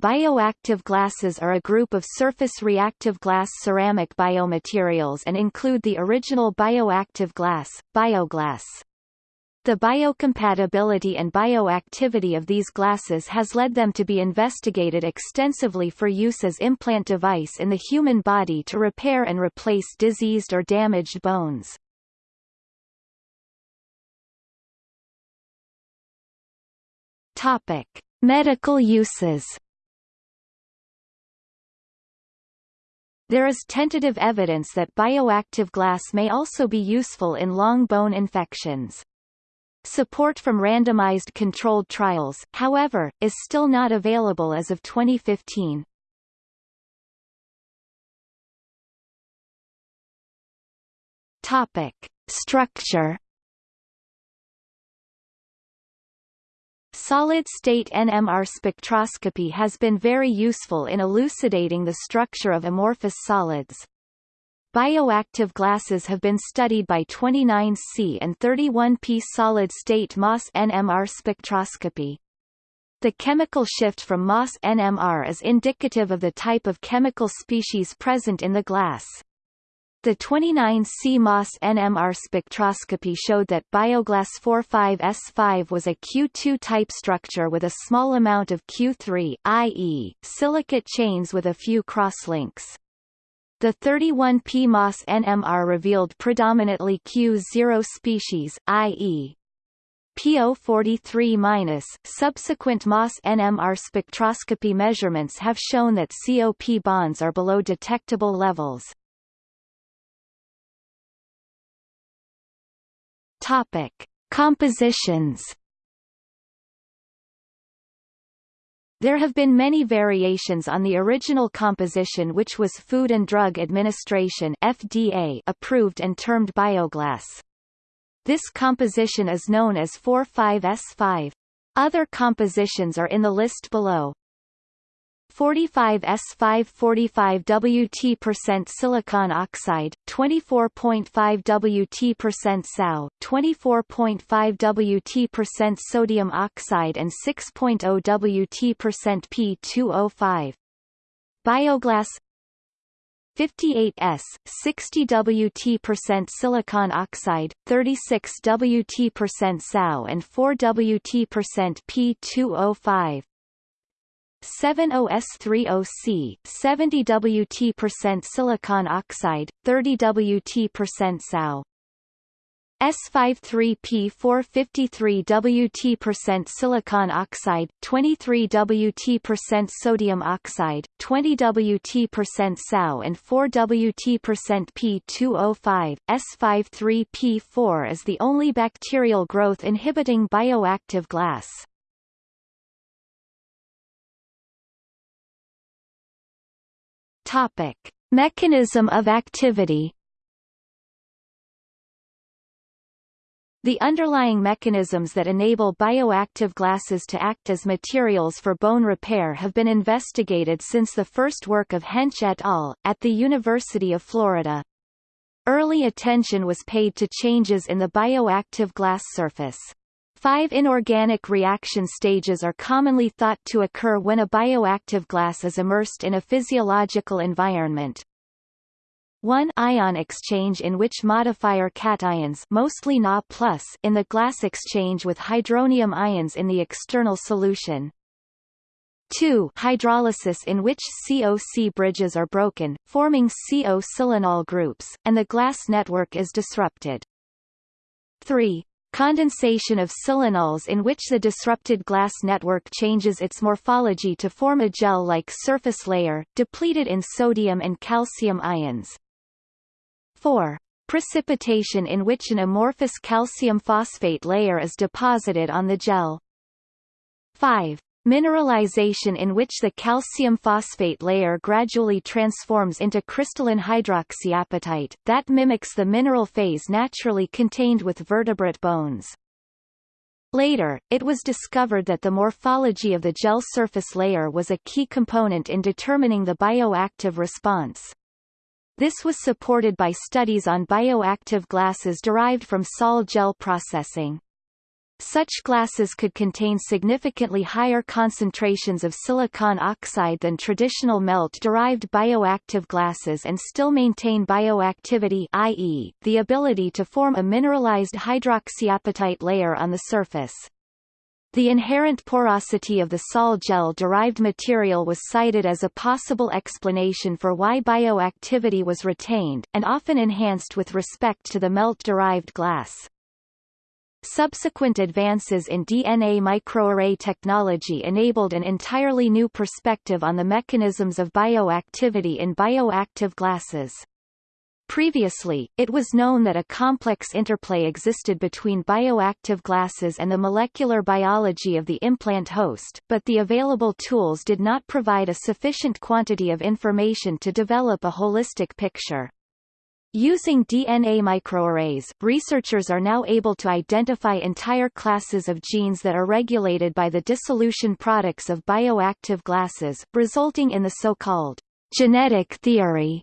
Bioactive glasses are a group of surface reactive glass ceramic biomaterials and include the original bioactive glass, bioglass. The biocompatibility and bioactivity of these glasses has led them to be investigated extensively for use as implant device in the human body to repair and replace diseased or damaged bones. Medical uses. There is tentative evidence that bioactive glass may also be useful in long bone infections. Support from randomized controlled trials, however, is still not available as of 2015. Topic: Structure Solid-state NMR spectroscopy has been very useful in elucidating the structure of amorphous solids. Bioactive glasses have been studied by 29C and 31P solid-state MOS NMR spectroscopy. The chemical shift from MOS NMR is indicative of the type of chemical species present in the glass. The 29C MOS NMR spectroscopy showed that Bioglass 45S5 was a Q2-type structure with a small amount of Q3, i.e., silicate chains with a few crosslinks. The 31P MOS NMR revealed predominantly Q0 species, i.e. PO43-. Subsequent MOS NMR spectroscopy measurements have shown that COP bonds are below detectable levels. Topic: Compositions There have been many variations on the original composition which was Food and Drug Administration FDA approved and termed bioglass. This composition is known as 45S5. Other compositions are in the list below. 45 S5 45 WT silicon oxide, 24.5 WT percent SAO, 24.5 WT sodium oxide and 6.0 WT P2O5. Bioglass 58S, 60 WT silicon oxide, 36 WT percent SAO and 4 WT P2O5. 70S30C, 70 Wt silicon oxide, 30 Wt percent SAO. S53P453 Wt silicon oxide, 23 Wt sodium oxide, 20 Wt percent SAO and 4 Wt P2O5. S53P4 is the only bacterial growth inhibiting bioactive glass. Topic: Mechanism of activity. The underlying mechanisms that enable bioactive glasses to act as materials for bone repair have been investigated since the first work of Hench et al. at the University of Florida. Early attention was paid to changes in the bioactive glass surface. Five inorganic reaction stages are commonly thought to occur when a bioactive glass is immersed in a physiological environment. 1 ion exchange in which modifier cations mostly Na in the glass exchange with hydronium ions in the external solution. 2 hydrolysis in which COC bridges are broken, forming CO silanol groups, and the glass network is disrupted. 3 condensation of silanols in which the disrupted glass network changes its morphology to form a gel-like surface layer, depleted in sodium and calcium ions. 4. Precipitation in which an amorphous calcium phosphate layer is deposited on the gel. 5. Mineralization in which the calcium phosphate layer gradually transforms into crystalline hydroxyapatite, that mimics the mineral phase naturally contained with vertebrate bones. Later, it was discovered that the morphology of the gel surface layer was a key component in determining the bioactive response. This was supported by studies on bioactive glasses derived from sol gel processing. Such glasses could contain significantly higher concentrations of silicon oxide than traditional melt-derived bioactive glasses and still maintain bioactivity i.e., the ability to form a mineralized hydroxyapatite layer on the surface. The inherent porosity of the sol gel-derived material was cited as a possible explanation for why bioactivity was retained, and often enhanced with respect to the melt-derived glass. Subsequent advances in DNA microarray technology enabled an entirely new perspective on the mechanisms of bioactivity in bioactive glasses. Previously, it was known that a complex interplay existed between bioactive glasses and the molecular biology of the implant host, but the available tools did not provide a sufficient quantity of information to develop a holistic picture. Using DNA microarrays, researchers are now able to identify entire classes of genes that are regulated by the dissolution products of bioactive glasses, resulting in the so-called genetic theory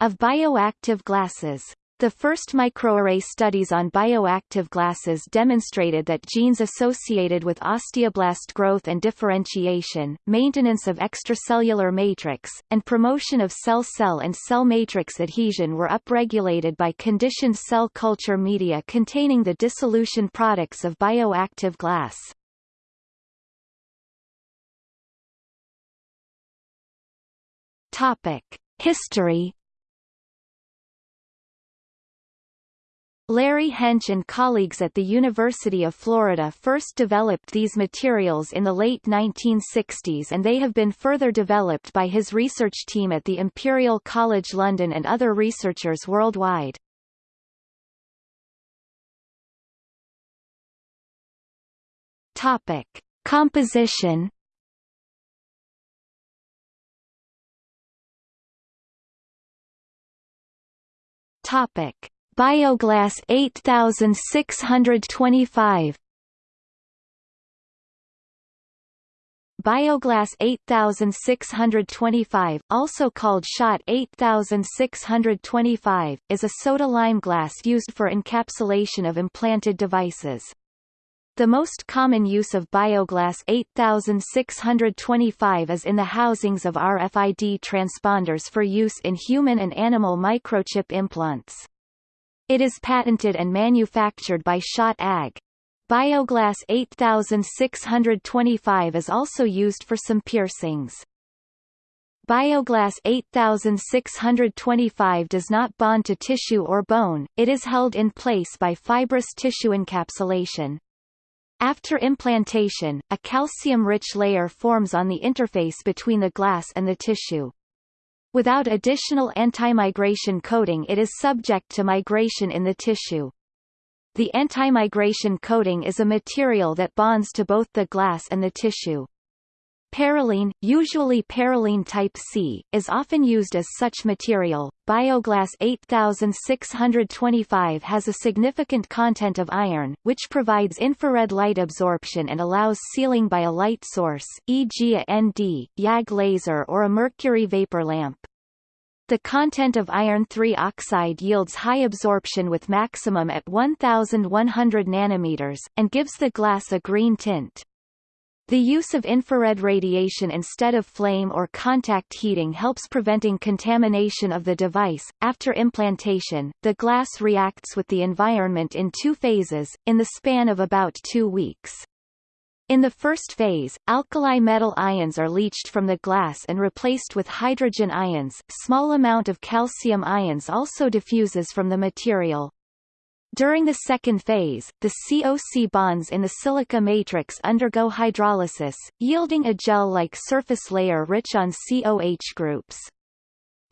of bioactive glasses. The first microarray studies on bioactive glasses demonstrated that genes associated with osteoblast growth and differentiation, maintenance of extracellular matrix, and promotion of cell-cell and cell matrix adhesion were upregulated by conditioned cell culture media containing the dissolution products of bioactive glass. History Larry Hench and colleagues at the University of Florida first developed these materials in the late 1960s and they have been further developed by his research team at the Imperial College London and other researchers worldwide. Topic. Composition Topic Bioglass 8625 Bioglass 8625, also called Schott 8625, is a soda-lime glass used for encapsulation of implanted devices. The most common use of Bioglass 8625 is in the housings of RFID transponders for use in human and animal microchip implants. It is patented and manufactured by Schott AG. Bioglass 8625 is also used for some piercings. Bioglass 8625 does not bond to tissue or bone, it is held in place by fibrous tissue encapsulation. After implantation, a calcium-rich layer forms on the interface between the glass and the tissue. Without additional anti-migration coating it is subject to migration in the tissue. The anti-migration coating is a material that bonds to both the glass and the tissue. Parylene, usually parylene type C, is often used as such material. Bioglass 8625 has a significant content of iron, which provides infrared light absorption and allows sealing by a light source, e.g. a ND, YAG laser or a mercury vapor lamp. The content of iron 3 oxide yields high absorption with maximum at 1100 nanometers, and gives the glass a green tint. The use of infrared radiation instead of flame or contact heating helps preventing contamination of the device. After implantation, the glass reacts with the environment in two phases, in the span of about two weeks. In the first phase, alkali metal ions are leached from the glass and replaced with hydrogen ions. Small amount of calcium ions also diffuses from the material, during the second phase, the COC bonds in the silica matrix undergo hydrolysis, yielding a gel-like surface layer rich on COH groups.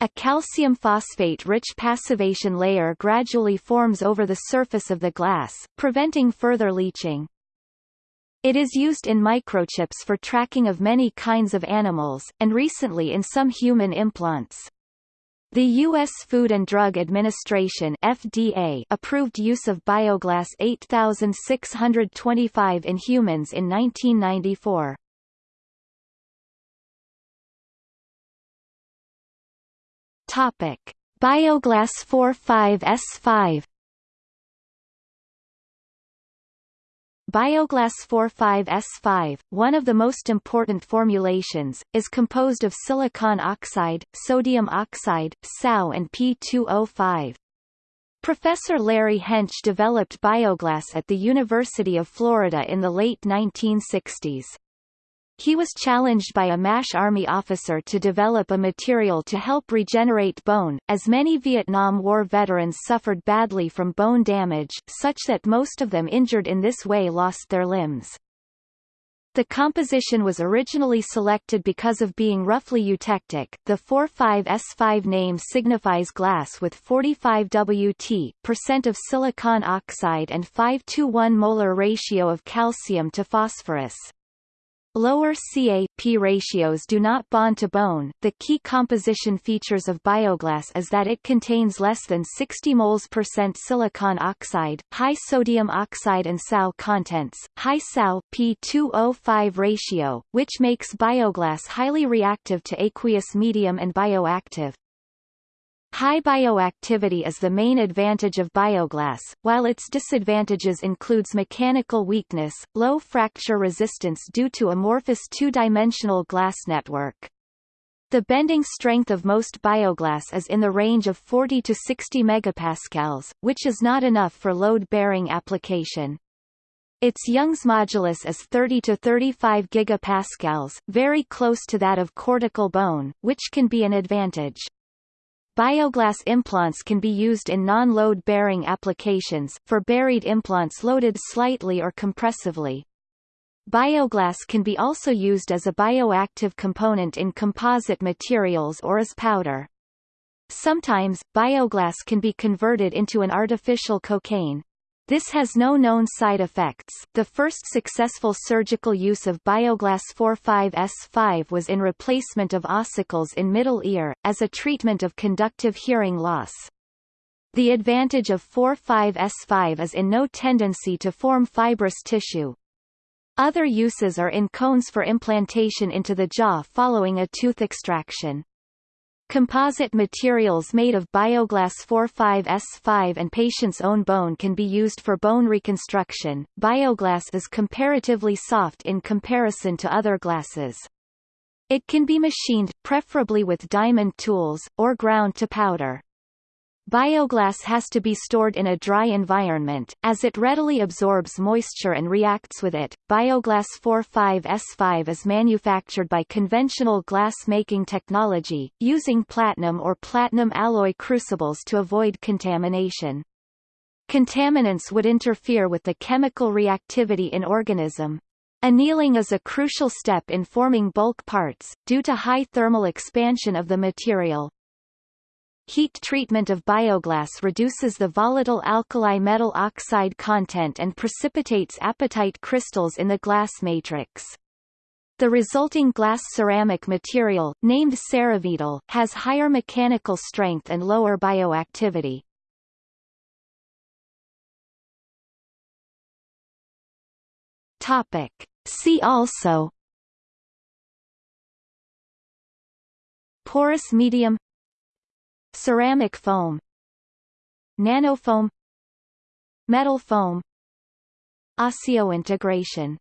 A calcium phosphate-rich passivation layer gradually forms over the surface of the glass, preventing further leaching. It is used in microchips for tracking of many kinds of animals, and recently in some human implants. The U.S. Food and Drug Administration FDA approved use of Bioglass 8625 in humans in 1994. Topic: Bioglass 45S5 Bioglass 45S5, one of the most important formulations, is composed of silicon oxide, sodium oxide, SOU and P2O5. Professor Larry Hench developed bioglass at the University of Florida in the late 1960s. He was challenged by a MASH Army officer to develop a material to help regenerate bone, as many Vietnam War veterans suffered badly from bone damage, such that most of them injured in this way lost their limbs. The composition was originally selected because of being roughly eutectic. The 45S5 name signifies glass with 45 Wt percent of silicon oxide and 5 to 1 molar ratio of calcium to phosphorus. Lower Ca-P ratios do not bond to bone. The key composition features of bioglass is that it contains less than 60 moles percent silicon oxide, high sodium oxide and SOU contents, high SOU P2O5 ratio, which makes bioglass highly reactive to aqueous medium and bioactive. High bioactivity is the main advantage of bioglass, while its disadvantages includes mechanical weakness, low fracture resistance due to amorphous two-dimensional glass network. The bending strength of most bioglass is in the range of 40 to 60 megapascals, which is not enough for load-bearing application. Its Young's modulus is 30 to 35 gigapascals, very close to that of cortical bone, which can be an advantage. Bioglass implants can be used in non-load-bearing applications, for buried implants loaded slightly or compressively. Bioglass can be also used as a bioactive component in composite materials or as powder. Sometimes, bioglass can be converted into an artificial cocaine. This has no known side effects. The first successful surgical use of Bioglass 45S5 was in replacement of ossicles in middle ear, as a treatment of conductive hearing loss. The advantage of 45S5 is in no tendency to form fibrous tissue. Other uses are in cones for implantation into the jaw following a tooth extraction. Composite materials made of bioglass 45S5 and patient's own bone can be used for bone reconstruction. Bioglass is comparatively soft in comparison to other glasses. It can be machined, preferably with diamond tools, or ground to powder. Bioglass has to be stored in a dry environment, as it readily absorbs moisture and reacts with it. Bioglass 45S5 is manufactured by conventional glass-making technology, using platinum or platinum alloy crucibles to avoid contamination. Contaminants would interfere with the chemical reactivity in organism. Annealing is a crucial step in forming bulk parts, due to high thermal expansion of the material. Heat treatment of bioglass reduces the volatile alkali metal oxide content and precipitates apatite crystals in the glass matrix. The resulting glass ceramic material, named Ceravital, has higher mechanical strength and lower bioactivity. Topic. See also Porous medium Ceramic foam. Nanofoam Metal foam. Osseointegration